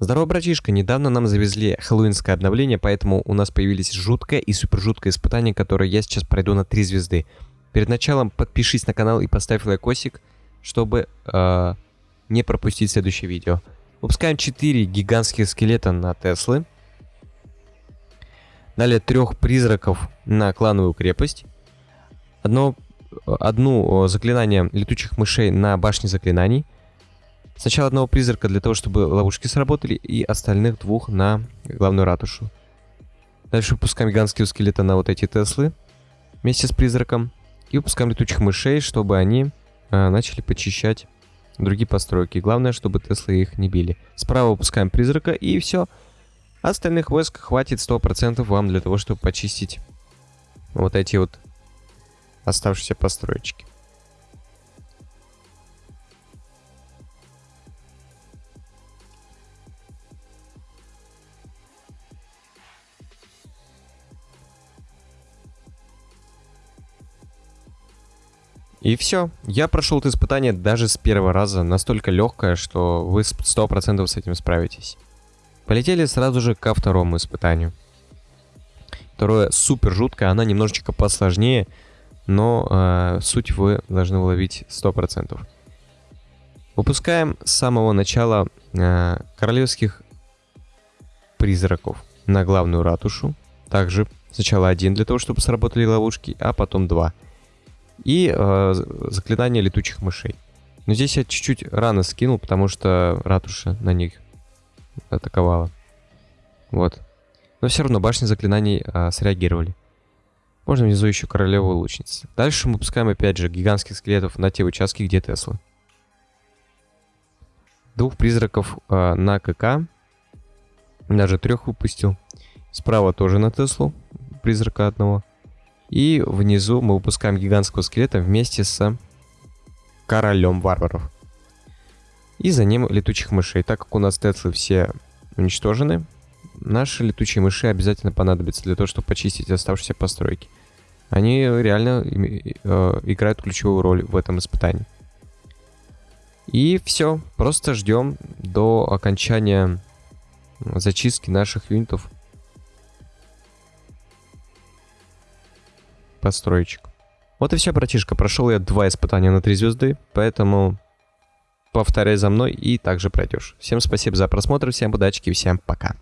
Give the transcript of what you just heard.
Здорово, братишка, недавно нам завезли хэллоуинское обновление, поэтому у нас появились жуткое и супер жуткое испытание, которое я сейчас пройду на 3 звезды. Перед началом подпишись на канал и поставь лайкосик, чтобы э, не пропустить следующее видео. Выпускаем 4 гигантских скелета на Теслы. Далее трех призраков на клановую крепость. Одно, одну заклинание летучих мышей на башне заклинаний. Сначала одного призрака для того, чтобы ловушки сработали, и остальных двух на главную ратушу. Дальше выпускаем гигантские скелеты на вот эти Теслы вместе с призраком. И выпускаем летучих мышей, чтобы они э, начали почищать другие постройки. Главное, чтобы Теслы их не били. Справа выпускаем призрака, и все. Остальных войск хватит 100% вам для того, чтобы почистить вот эти вот оставшиеся построечки. И все. Я прошел это испытание даже с первого раза. Настолько легкое, что вы 100% с этим справитесь. Полетели сразу же ко второму испытанию. Второе супер жуткое, она немножечко посложнее, но э, суть вы должны уловить 100%. Выпускаем с самого начала э, королевских призраков на главную ратушу. Также сначала один для того, чтобы сработали ловушки, а потом два. И э, заклинание летучих мышей. Но здесь я чуть-чуть рано скинул, потому что ратуша на них атаковала. Вот. Но все равно башни заклинаний э, среагировали. Можно внизу еще королеву лучницы. Дальше мы пускаем опять же гигантских скелетов на те участки, где Теслы. Двух призраков э, на КК. Даже трех выпустил. Справа тоже на Теслу. Призрака одного. И внизу мы выпускаем гигантского скелета вместе с королем варваров. И за ним летучих мышей. Так как у нас Теслы все уничтожены, наши летучие мыши обязательно понадобятся для того, чтобы почистить оставшиеся постройки. Они реально э, играют ключевую роль в этом испытании. И все, просто ждем до окончания зачистки наших юнитов построечек. Вот и все, братишка. Прошел я два испытания на 3 звезды, поэтому повторяй за мной и также пройдешь. Всем спасибо за просмотр, всем удачи и всем пока.